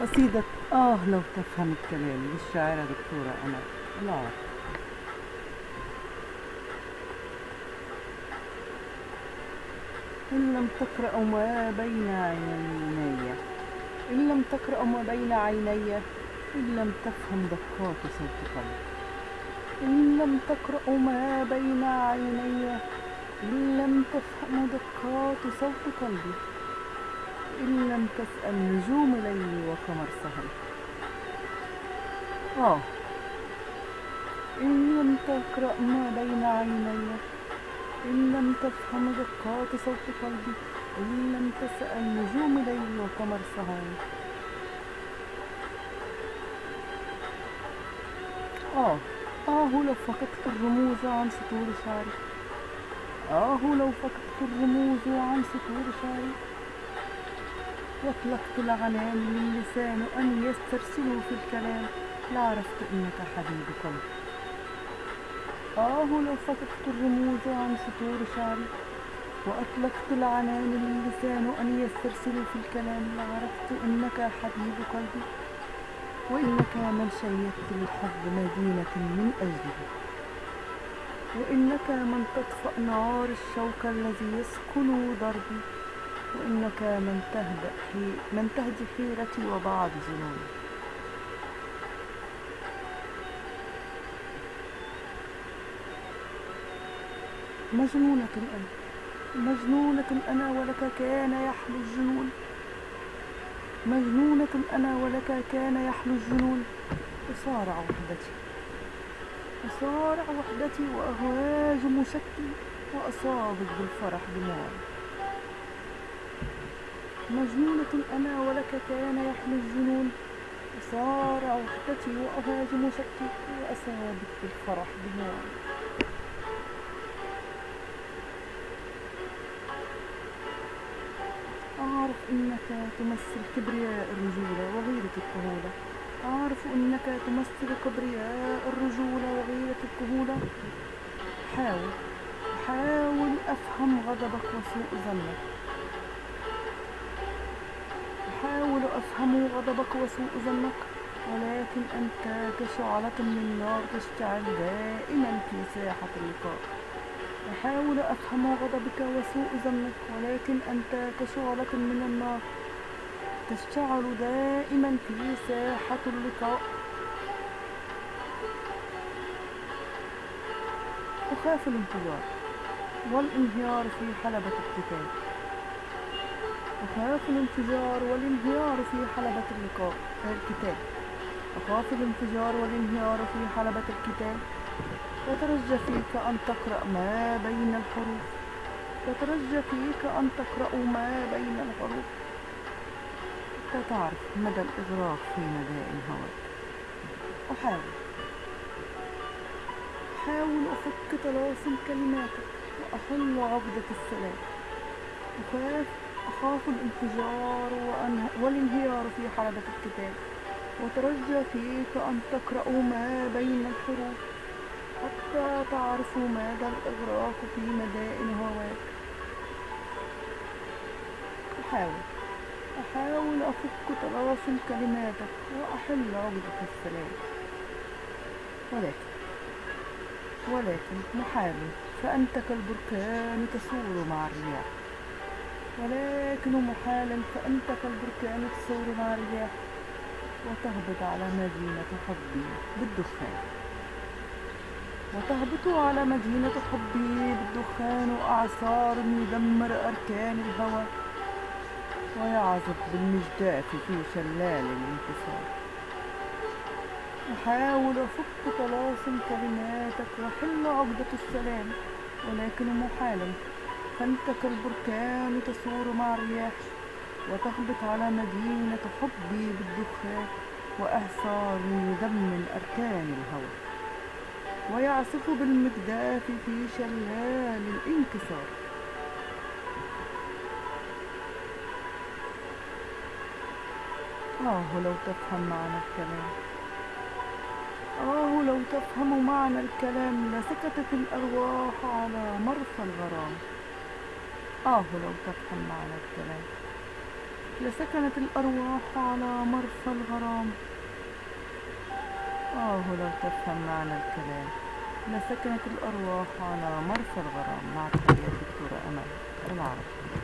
قصيدة آه لو تفهم الكلام للشاعرة دكتورة أنا. العار إن لم تقرأ ما بين عيني إن لم تقرأ ما بين عيني إن لم تفهم دقات صوت قلبي إن لم تقرأ ما بين عيني إن لم تفهم دقات صوت قلبي إن لم تسأل نجوم ليلي وقمر سهري آه. إن لم تقرأ ما بين عيني. إن لم تفهم دقات صوت قلبي. إن لم تسأل نجوم ليلي وقمر سهري آه. آه لو فقدت الرموز عن سطور شعري. آه لو فقدت الرموز عن سطور شعري. واطلقت العنان للسان أن يسترسلوا في الكلام. لعرفت إنك حبيب قلبي آه لو فقدت الرموز عن سطور شعري وأطلقت العنان للسان أن يسترسلوا في الكلام لعرفت إنك حبيب قلبي وإنك من شيدت للحب مدينة من أجله. وإنك من تطفأ نار الشوك الذي يسكن دربي. وإنك من تهدأ حي... من تهدي حيرتي وبعض ظنوني. مجنونة أنا مجنونة أنا ولك كان يحلو الجنون. مجنونة أنا ولك كان يحلو الجنون. وصارع وحدتي. وصارع وحدتي وأهواج مشكي. وأصابك بالفرح دموعي مجنونة أنا ولك كان يحلو الجنون. وصارع وحدتي وأهواج مشكي وأصابك بالفرح دموعي أعرف أنك تمثل كبرياء الرجولة وغيرة الكهولة. أعرف أنك تمثل كبرياء الرجولة وغيرة الكهولة. حاول حاول أفهم غضبك وسوء ظنك. أحاول أفهم غضبك وسوء ظنك ولكن أنت كشعلة من نار تشتعل دائما في ساحة اللقاء أحاول أفهم غضبك وسوء ظنك ولكن أنت كشعلة من النار تشتعل دائما في ساحة اللقاء. أخاف الانفجار والانهيار في حلبة القتال. أخاف الانفجار والانهيار في حلبة اللقاء. الكتاب أخاف الانفجار والانهيار في حلبة الكتاب. وترجى فيك أن تقرأ ما بين الحروف. وترجى فيك أن تقرأ ما بين الحروف. حتى تعرف مدى الإغراق في مدائن هواك أحاول. أحاول أفك طلاسم كلماتك وأحل عقدة السلام. أخاف أخاف الانفجار والانهيار في حلبة الكتاب. وترجى فيك أن تقرأوا ما بين الحروف حتى تعرفوا مدى الإغراق في مدائن هواك. أحاول. أحاول أفك طلاسم كلماتك وأحل عقدة السلام. ولكن ولكن محال فأنت كالبركان تسور مع الرياح. ولكن محالا فأنت كالبركان تسور مع الرياح وتهبط على مدينة حبي بالدخان. وتهبط على مدينة حبي بالدخان وأعصار يدمر أركان الهوى. ويعزف بالمجداف في شلال الانتصار. أحاول أفك طلاسم كلماتك وحل عقدة السلام. ولكن محالا فأنت كالبركان تسور مع الرياح وتهبط على مدينة حبي بالدخان وإعصار يدمن أركان الهوى. ويعصف بالمجداف في شلال الانكسار. آه لو تفهم معنى الكلام. آه لو تفهم معنى الكلام لسكتت الأرواح على مرفى الغرام. آه لو تفهم معنى الكلام. لسكنت الأرواح على مرفى الغرام. آه لو تفهم معنى الكلام. لسكنت الأرواح على مرفى الغرام. مع تحيات دكتورة أمل العرب